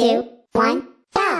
two, one, go!